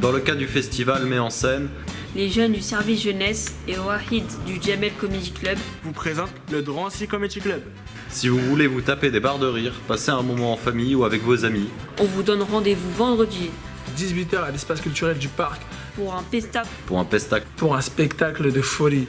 Dans le cas du festival met en scène Les jeunes du service jeunesse et Wahid du Jamel Comedy Club vous présente le Drancy Comedy Club. Si vous voulez vous taper des barres de rire, passer un moment en famille ou avec vos amis, On vous donne rendez-vous vendredi 18h à l'espace culturel du parc pour un pestac pour un pestac pour un spectacle de folie.